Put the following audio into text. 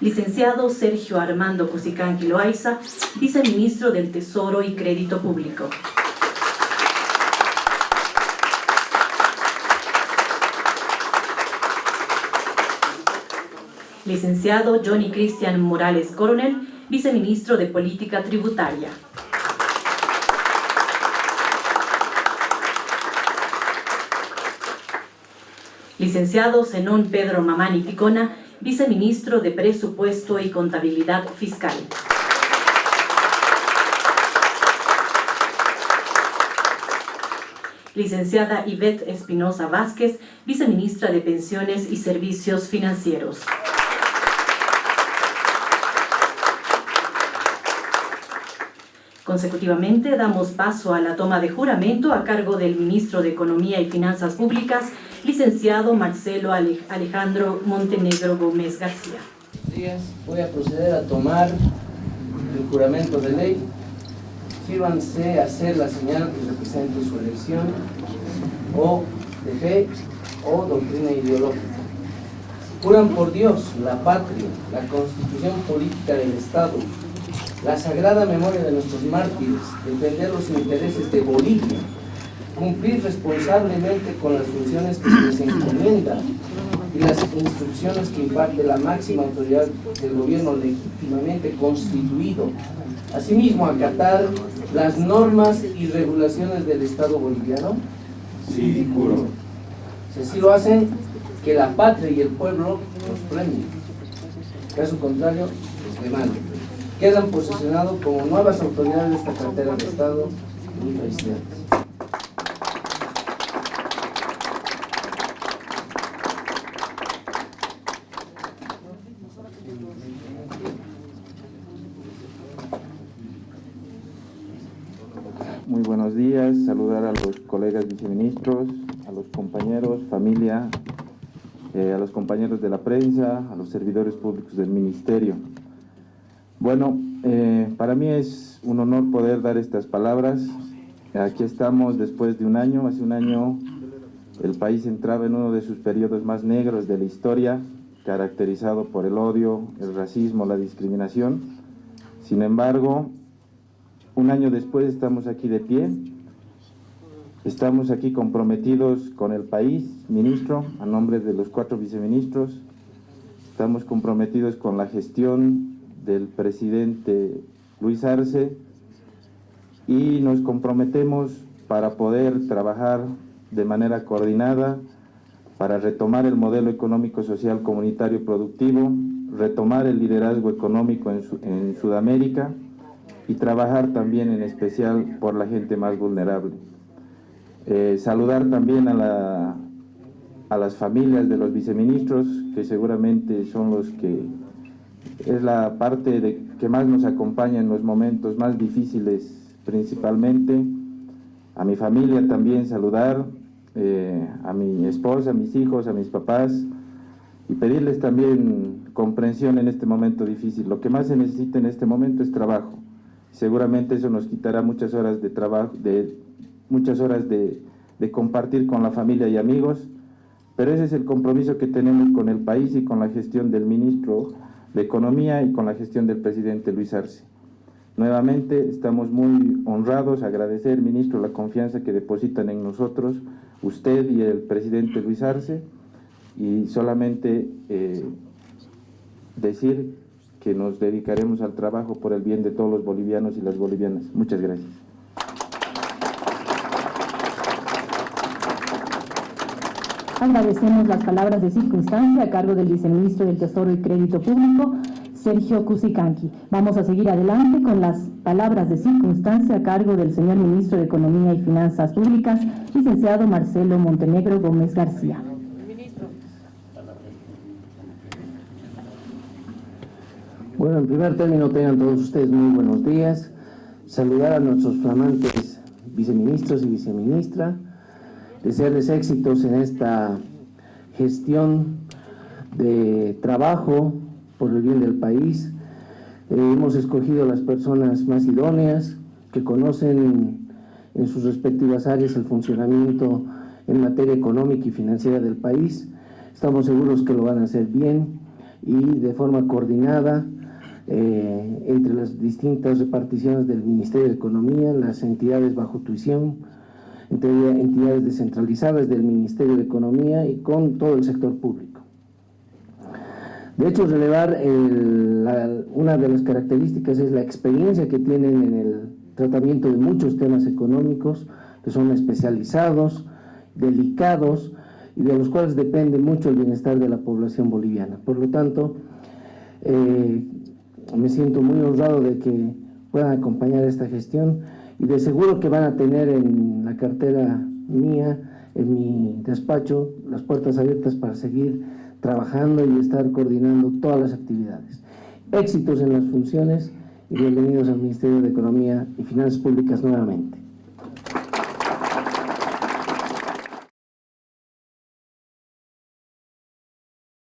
Licenciado Sergio Armando Cusicanqui Loaiza, Viceministro del Tesoro y Crédito Público. Licenciado Johnny Cristian Morales Coronel, Viceministro de Política Tributaria. Licenciado Zenón Pedro Mamani Picona, Viceministro de Presupuesto y Contabilidad Fiscal. Licenciada Ivette Espinosa Vázquez, Viceministra de Pensiones y Servicios Financieros. Consecutivamente, damos paso a la toma de juramento a cargo del Ministro de Economía y Finanzas Públicas, licenciado Marcelo Alejandro Montenegro Gómez García. días. Voy a proceder a tomar el juramento de ley. Sírvanse a hacer la señal que represente su elección o de fe o doctrina ideológica. Juran por Dios, la patria, la constitución política del Estado, la sagrada memoria de nuestros mártires, defender los intereses de Bolivia, cumplir responsablemente con las funciones que se les encomienda y las instrucciones que imparte la máxima autoridad del gobierno legítimamente constituido. Asimismo, acatar las normas y regulaciones del Estado boliviano. Sí, juro. Si así lo hacen, que la patria y el pueblo los premien. Caso contrario, los demanden. Quedan posicionados como nuevas autoridades de esta cartera de Estado. Muy felicidades. Muy buenos días, saludar a los colegas viceministros, a los compañeros, familia, eh, a los compañeros de la prensa, a los servidores públicos del ministerio. Bueno, eh, para mí es un honor poder dar estas palabras. Aquí estamos después de un año, hace un año el país entraba en uno de sus periodos más negros de la historia, caracterizado por el odio, el racismo, la discriminación. Sin embargo, un año después estamos aquí de pie, estamos aquí comprometidos con el país, ministro, a nombre de los cuatro viceministros, estamos comprometidos con la gestión del presidente Luis Arce y nos comprometemos para poder trabajar de manera coordinada para retomar el modelo económico, social, comunitario, productivo, retomar el liderazgo económico en, en Sudamérica, y trabajar también en especial por la gente más vulnerable. Eh, saludar también a, la, a las familias de los viceministros, que seguramente son los que es la parte de, que más nos acompaña en los momentos más difíciles principalmente. A mi familia también saludar, eh, a mi esposa, a mis hijos, a mis papás y pedirles también comprensión en este momento difícil. Lo que más se necesita en este momento es trabajo seguramente eso nos quitará muchas horas de trabajo, de, muchas horas de, compartir con la familia y amigos, pero ese es el compromiso que tenemos con el país y con la gestión del ministro de Economía y con la gestión del presidente Luis Arce. Nuevamente estamos muy honrados, agradecer, ministro, la confianza que depositan en nosotros, usted y el presidente Luis Arce, y solamente eh, decir que nos dedicaremos al trabajo por el bien de todos los bolivianos y las bolivianas. Muchas gracias. Agradecemos las palabras de circunstancia a cargo del viceministro del Tesoro y Crédito Público, Sergio Cusicanqui. Vamos a seguir adelante con las palabras de circunstancia a cargo del señor ministro de Economía y Finanzas Públicas, licenciado Marcelo Montenegro Gómez García. Bueno, en primer término tengan todos ustedes muy buenos días. Saludar a nuestros flamantes viceministros y viceministra. Desearles éxitos en esta gestión de trabajo por el bien del país. Eh, hemos escogido las personas más idóneas que conocen en sus respectivas áreas el funcionamiento en materia económica y financiera del país. Estamos seguros que lo van a hacer bien y de forma coordinada eh, entre las distintas reparticiones del Ministerio de Economía, las entidades bajo tuición, entre entidades descentralizadas del Ministerio de Economía y con todo el sector público. De hecho, relevar una de las características es la experiencia que tienen en el tratamiento de muchos temas económicos, que son especializados, delicados, y de los cuales depende mucho el bienestar de la población boliviana. Por lo tanto, eh, me siento muy honrado de que puedan acompañar esta gestión y de seguro que van a tener en la cartera mía, en mi despacho, las puertas abiertas para seguir trabajando y estar coordinando todas las actividades. Éxitos en las funciones y bienvenidos al Ministerio de Economía y Finanzas Públicas nuevamente.